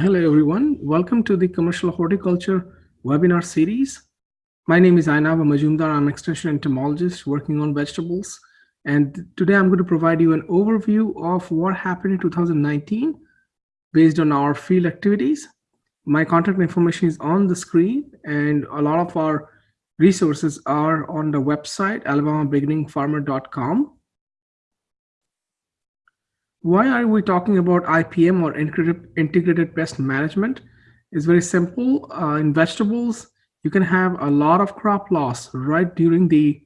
Hello, everyone. Welcome to the Commercial Horticulture webinar series. My name is Ayanava Majumdar. I'm an extension entomologist working on vegetables. And today I'm going to provide you an overview of what happened in 2019 based on our field activities. My contact information is on the screen and a lot of our resources are on the website, alabamabeginningfarmer.com. Why are we talking about IPM or integrated pest management? It's very simple. Uh, in vegetables, you can have a lot of crop loss right during the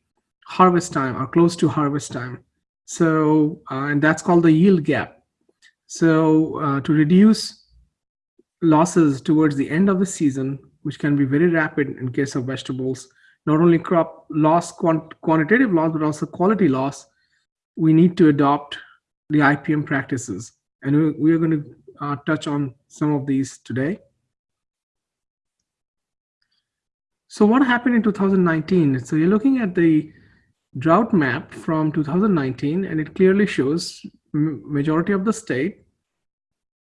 harvest time or close to harvest time. So, uh, and that's called the yield gap. So uh, to reduce losses towards the end of the season, which can be very rapid in case of vegetables, not only crop loss, quant quantitative loss, but also quality loss, we need to adopt the IPM practices. And we, we are going to uh, touch on some of these today. So what happened in 2019? So you're looking at the drought map from 2019, and it clearly shows majority of the state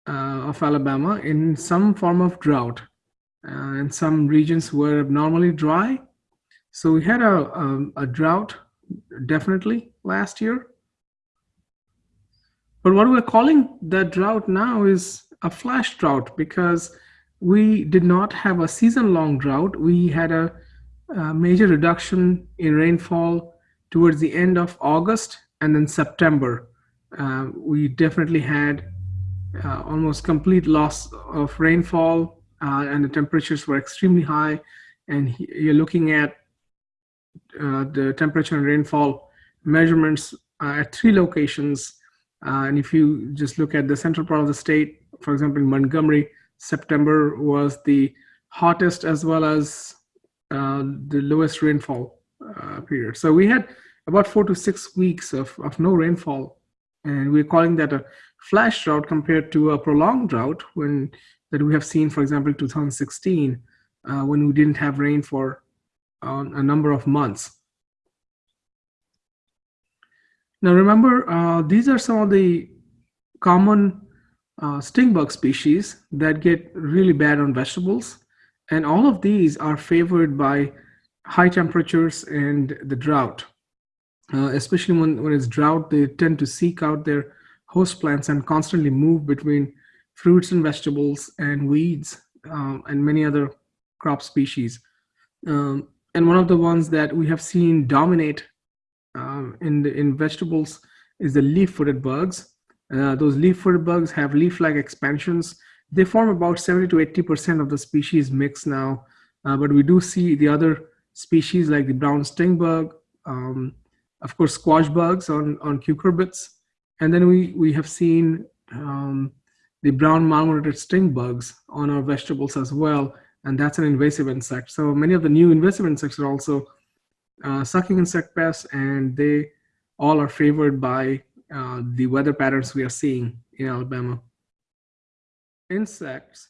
uh, of Alabama in some form of drought. Uh, and some regions were abnormally dry. So we had a, a, um, a drought definitely last year. But what we're calling the drought now is a flash drought because we did not have a season long drought. We had a, a, major reduction in rainfall towards the end of August and then September. Uh, we definitely had uh, almost complete loss of rainfall uh, and the temperatures were extremely high. And you're looking at uh, the temperature and rainfall measurements uh, at three locations uh, and if you just look at the central part of the state, for example, in Montgomery, September was the hottest as well as uh, the lowest rainfall uh, period. So we had about four to six weeks of, of no rainfall. And we're calling that a flash drought compared to a prolonged drought when that we have seen, for example, 2016, uh, when we didn't have rain for uh, a number of months. Now remember, uh, these are some of the common uh, stink bug species that get really bad on vegetables. And all of these are favored by high temperatures and the drought. Uh, especially when, when it's drought, they tend to seek out their host plants and constantly move between fruits and vegetables and weeds um, and many other crop species. Um, and one of the ones that we have seen dominate um, in the, in vegetables is the leaf-footed bugs. Uh, those leaf-footed bugs have leaf-like expansions. They form about 70 to 80 percent of the species mix now, uh, but we do see the other species like the brown stink bug, um, of course, squash bugs on on cucurbits, and then we we have seen um, the brown marmorated stink bugs on our vegetables as well, and that's an invasive insect. So many of the new invasive insects are also uh, sucking insect pests, and they all are favored by uh, the weather patterns we are seeing in Alabama. Insects,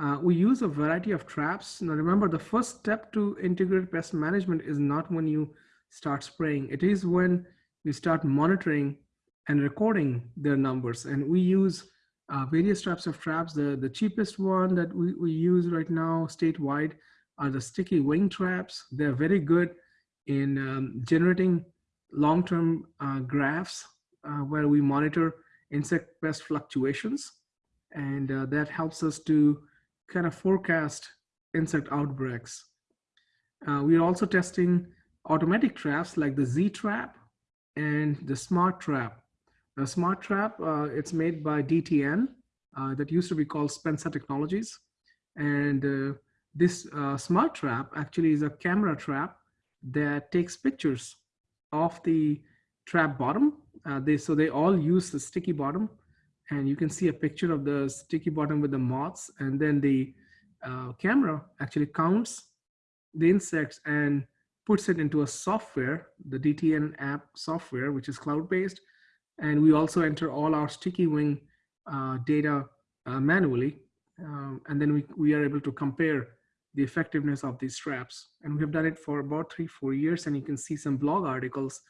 uh, we use a variety of traps. Now remember, the first step to integrated pest management is not when you start spraying. It is when you start monitoring and recording their numbers. And we use uh, various types of traps. The, the cheapest one that we, we use right now statewide are the sticky wing traps. They're very good in um, generating long-term uh, graphs uh, where we monitor insect pest fluctuations. And uh, that helps us to kind of forecast insect outbreaks. Uh, we are also testing automatic traps like the Z-trap and the smart trap. The smart trap, uh, it's made by DTN uh, that used to be called Spensa Technologies. And this smart trap actually is a camera trap that takes pictures of the trap bottom. Uh, they so they all use the sticky bottom, and you can see a picture of the sticky bottom with the moths, and then the uh, camera actually counts the insects and puts it into a software, the DTN app software, which is cloud-based, and we also enter all our sticky wing uh, data uh, manually, um, and then we, we are able to compare the effectiveness of these straps. And we have done it for about three, four years. And you can see some blog articles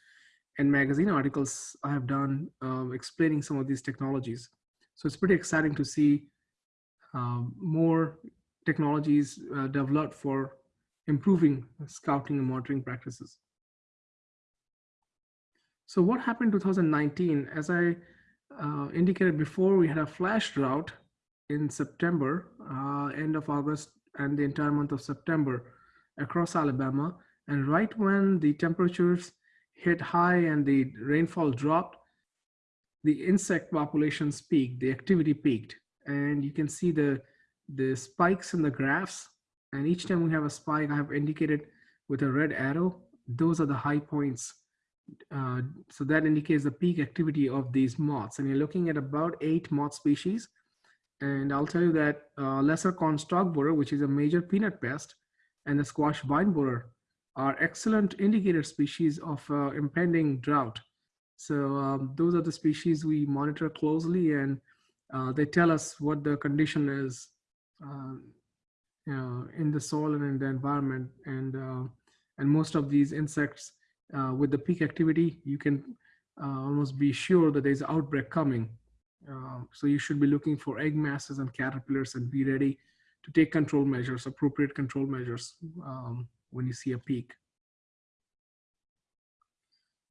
and magazine articles I have done um, explaining some of these technologies. So it's pretty exciting to see um, more technologies uh, developed for improving scouting and monitoring practices. So what happened in 2019? As I uh, indicated before, we had a flash drought in September, uh, end of August, and the entire month of September across Alabama. And right when the temperatures hit high and the rainfall dropped, the insect populations peaked, the activity peaked. And you can see the, the spikes in the graphs. And each time we have a spike, I have indicated with a red arrow, those are the high points uh, so that indicates the peak activity of these moths. And you're looking at about eight moth species. And I'll tell you that uh, lesser corn borer, which is a major peanut pest, and the squash vine borer are excellent indicator species of uh, impending drought. So um, those are the species we monitor closely and uh, they tell us what the condition is uh, you know, in the soil and in the environment. And, uh, and most of these insects uh, with the peak activity, you can uh, almost be sure that there's outbreak coming. Uh, so you should be looking for egg masses and caterpillars and be ready to take control measures, appropriate control measures um, when you see a peak.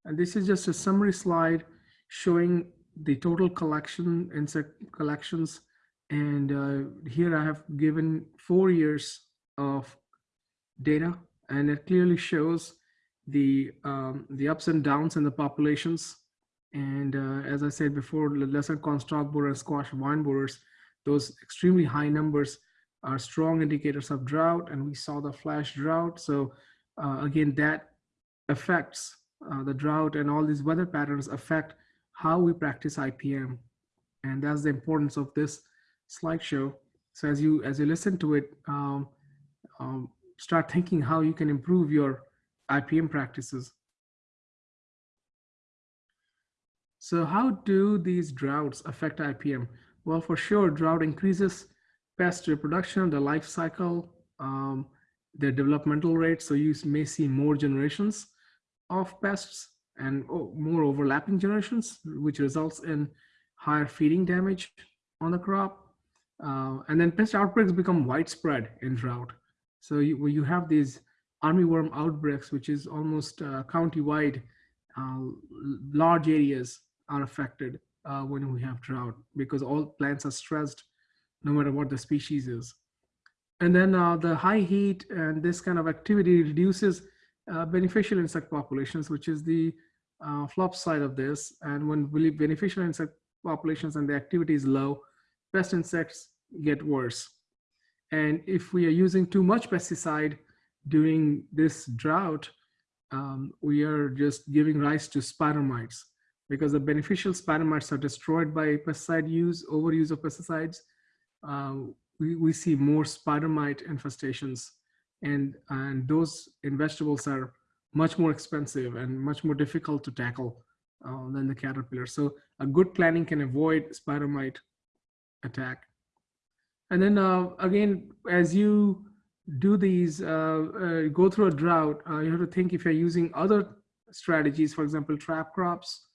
And this is just a summary slide showing the total collection, insect collections. And uh, here I have given four years of data and it clearly shows the um, the ups and downs in the populations. And uh, as I said before, lesser corn stalk borer squash vine borers, those extremely high numbers are strong indicators of drought. And we saw the flash drought. So uh, again, that affects uh, the drought and all these weather patterns affect how we practice IPM. And that's the importance of this slideshow. So as you as you listen to it, um, um, start thinking how you can improve your IPM practices. So how do these droughts affect IPM? Well, for sure, drought increases pest reproduction, the life cycle, um, their developmental rate. So you may see more generations of pests and oh, more overlapping generations, which results in higher feeding damage on the crop. Uh, and then pest outbreaks become widespread in drought. So you, you have these armyworm outbreaks, which is almost uh, county-wide, uh, large areas are affected uh, when we have drought because all plants are stressed no matter what the species is. And then uh, the high heat and this kind of activity reduces uh, beneficial insect populations, which is the uh, flop side of this. And when beneficial insect populations and the activity is low, pest insects get worse. And if we are using too much pesticide, during this drought, um, we are just giving rise to spider mites because the beneficial spider mites are destroyed by pesticide use, overuse of pesticides. Uh, we, we see more spider mite infestations and, and those in vegetables are much more expensive and much more difficult to tackle uh, than the caterpillar. So a good planning can avoid spider mite attack. And then uh, again, as you do these, uh, uh, go through a drought, uh, you have to think if you're using other strategies, for example, trap crops.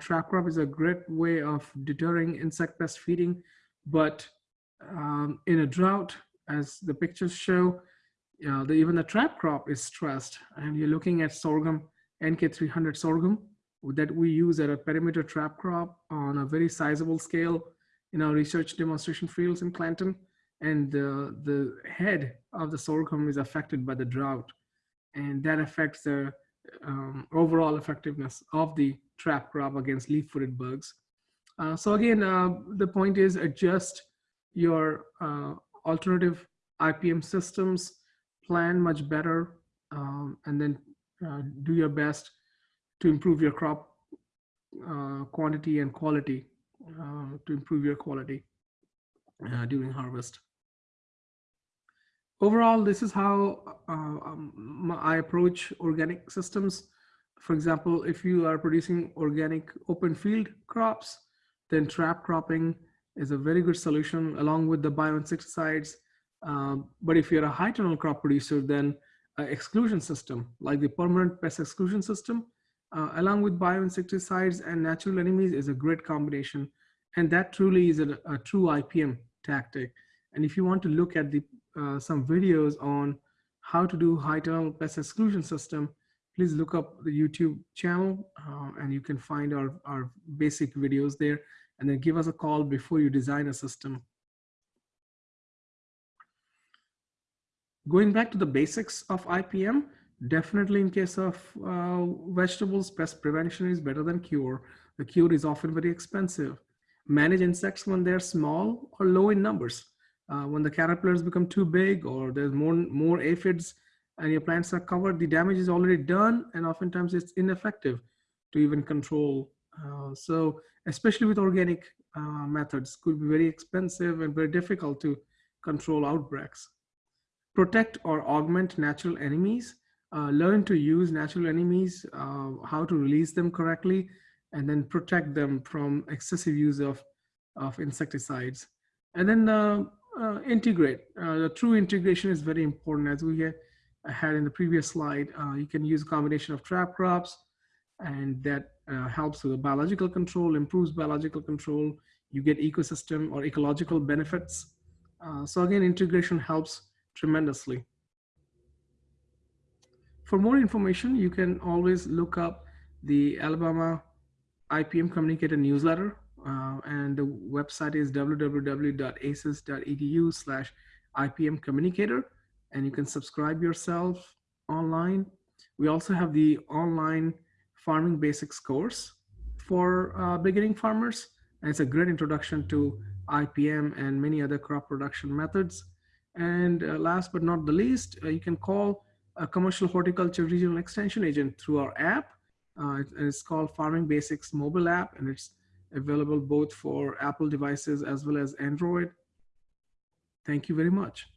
Trap crop is a great way of deterring insect pest feeding, but um, in a drought, as the pictures show, uh, the, even the trap crop is stressed and you're looking at sorghum, NK300 sorghum that we use at a perimeter trap crop on a very sizable scale in our research demonstration fields in Clanton and the, the head of the sorghum is affected by the drought and that affects the um, overall effectiveness of the trap crop against leaf-footed bugs. Uh, so again, uh, the point is adjust your uh, alternative IPM systems, plan much better, um, and then uh, do your best to improve your crop uh, quantity and quality, uh, to improve your quality during harvest overall, this is how uh, um, I approach organic systems. For example, if you are producing organic open field crops, then trap cropping is a very good solution along with the bioinsecticides. Um, but if you're a high tunnel crop producer, then exclusion system like the permanent pest exclusion system, uh, along with bioinsecticides and natural enemies is a great combination. And that truly is a, a true IPM tactic. And if you want to look at the uh, some videos on how to do high tunnel pest exclusion system, please look up the YouTube channel uh, and you can find our, our basic videos there and then give us a call before you design a system. Going back to the basics of IPM, definitely in case of uh, vegetables, pest prevention is better than cure. The cure is often very expensive. Manage insects when they're small or low in numbers. Uh, when the caterpillars become too big or there's more, more aphids and your plants are covered, the damage is already done and oftentimes it's ineffective to even control. Uh, so especially with organic uh, methods could be very expensive and very difficult to control outbreaks. Protect or augment natural enemies. Uh, learn to use natural enemies, uh, how to release them correctly, and then protect them from excessive use of, of insecticides. And then uh, uh integrate. Uh, the true integration is very important as we had, in the previous slide. Uh, you can use a combination of trap crops and that helps with the biological control, improves biological control. You get ecosystem or ecological benefits. so again, integration helps tremendously. For more information, you can always look up the Alabama IPM Communicator newsletter, uh, and the website is www.aces.edu slash IPM Communicator, and you can subscribe yourself online. We also have the online farming basics course for uh, beginning farmers, and it's a great introduction to IPM and many other crop production methods. And uh, last but not the least, uh, you can call a commercial horticulture regional extension agent through our app. Uh, it's called Farming Basics mobile app, and it's available both for Apple devices as well as Android. Thank you very much.